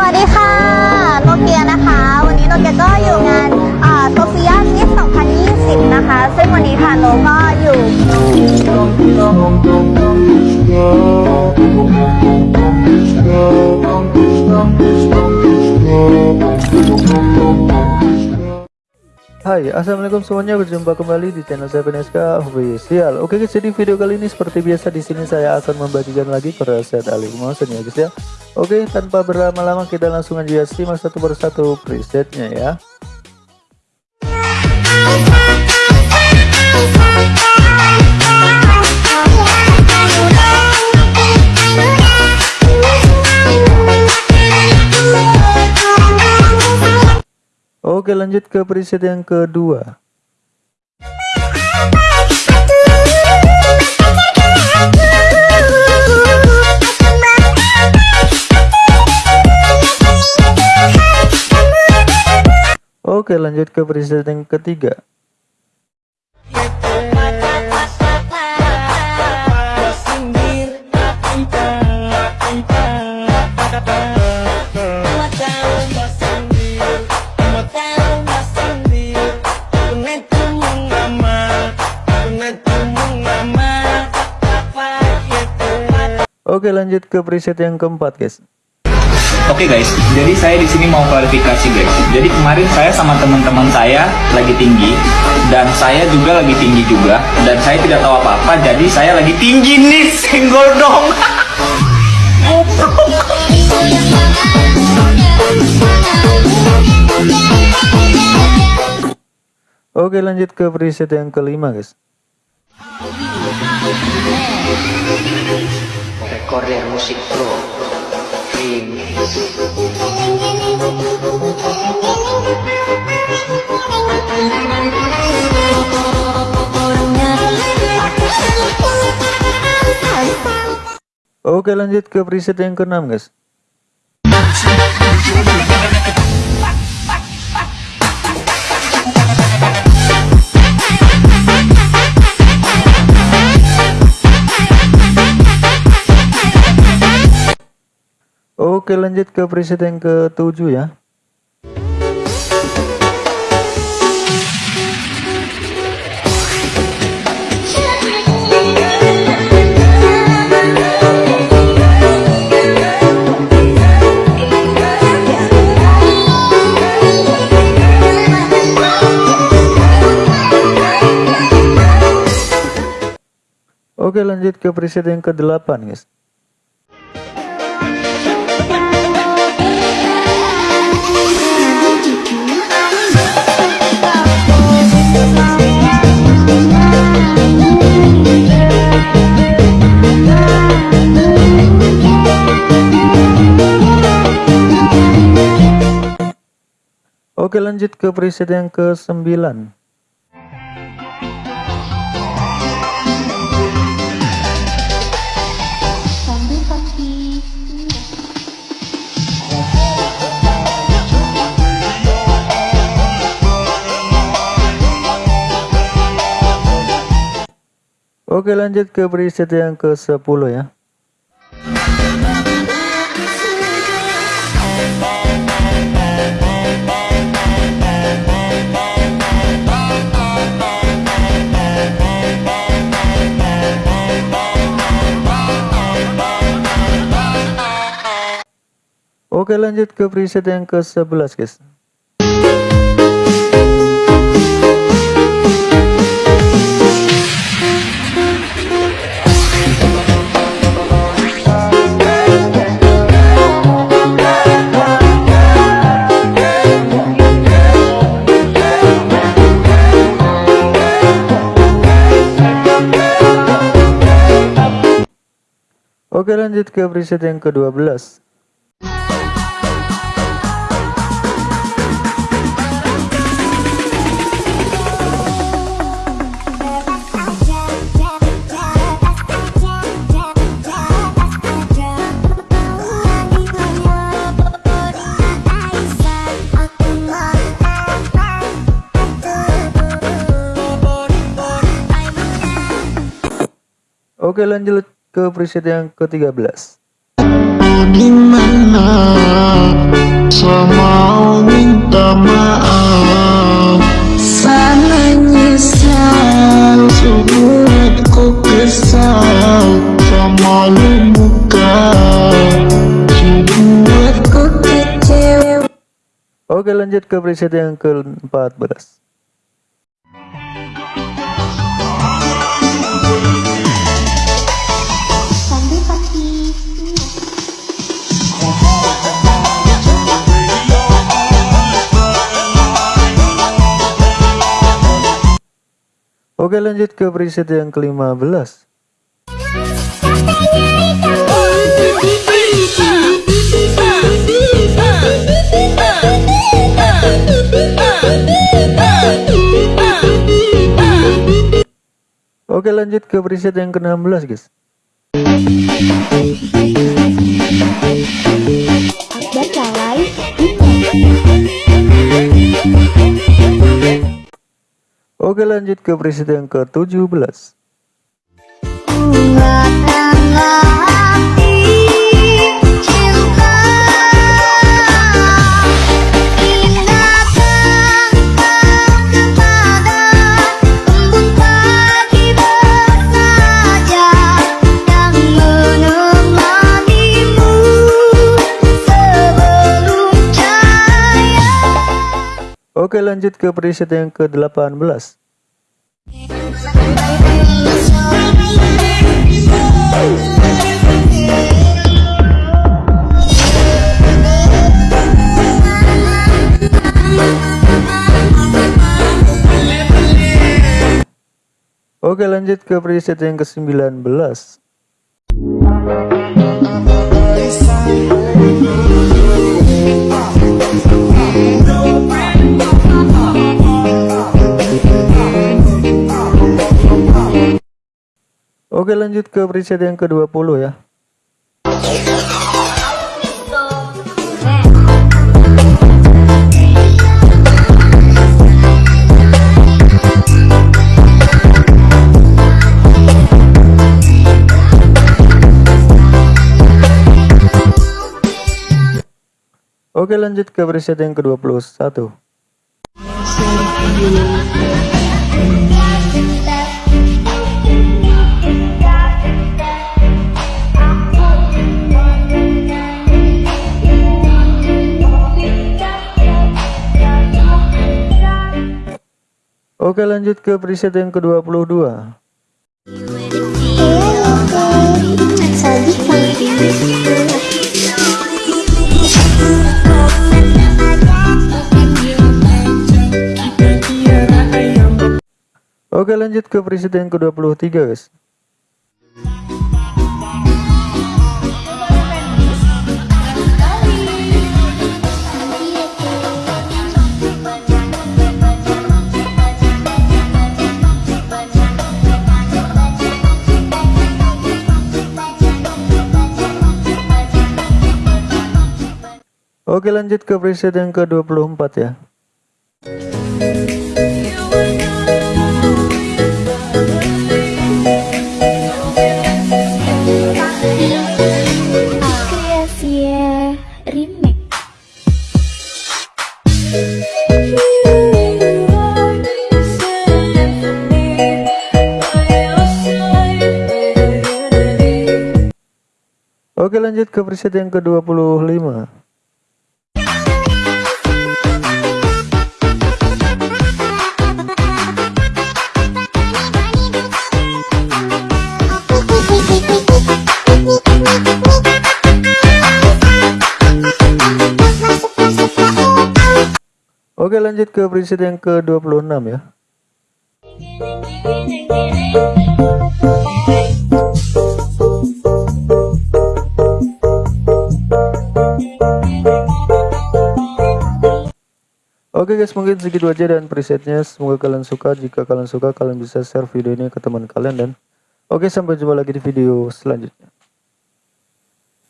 สวัสดีค่ะโนเกียนะคะ วันนี้โนเกียก็อยู่งานโซเฟียมิส2020 นะคะ ซึ่งวันนี้ค่ะโนก็อยู่ Hai assalamualaikum semuanya. Berjumpa kembali di channel saya PNSK Official. Oke guys jadi video kali ini seperti biasa di sini saya akan membagikan lagi preset alih motion ya guys ya. Oke tanpa berlama-lama kita langsung aja simak satu persatu presetnya ya Oke lanjut ke preset yang kedua. Oke lanjut ke preset yang ketiga Oke lanjut ke preset yang keempat guys Oke guys, jadi saya di sini mau klarifikasi guys. Jadi kemarin saya sama teman-teman saya lagi tinggi dan saya juga lagi tinggi juga dan saya tidak tahu apa-apa. Jadi saya lagi tinggi nih, senggol dong. Oke lanjut ke preset yang kelima guys Recorder Musik Pro. Oke lanjut ke preset yang keenam guys Oke lanjut ke preset yang ketujuh ya. Oke lanjut ke preset yang ke-8 guys lanjut ke preset yang ke-9 Oke lanjut ke preset yang ke-10 ya Oke lanjut ke preset yang ke-11 guys. Oke lanjut ke preset yang ke-12 Oke lanjut ke preset yang ke-13 Di mana mau minta maaf? Kesal. Muka Oke lanjut ke preset yang ke-14 Oke lanjut ke preset yang ke-15 Oke lanjut ke preset yang ke-16 guys Oke lanjut ke preset yang ke-17 Oke lanjut ke preset yang ke-18 Oke lanjut ke preset yang ke-19 Oke lanjut ke preset yang ke-20 ya. Oke lanjut ke preset yang ke-21 Oke lanjut ke preset yang ke-22 Oke lanjut ke preset yang ke-23 guys Oke lanjut ke preset yang ke-24 ya. Oke lanjut ke preset yang ke-25 Oke lanjut ke preset yang ke-26 ya. Oke guys mungkin segitu aja dan presetnya. Semoga kalian suka. Jika kalian suka kalian bisa share video ini ke teman kalian dan Oke sampai jumpa lagi di video selanjutnya